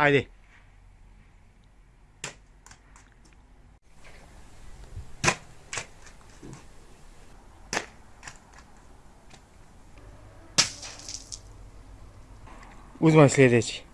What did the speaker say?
Haydi. Uzman sljedeći.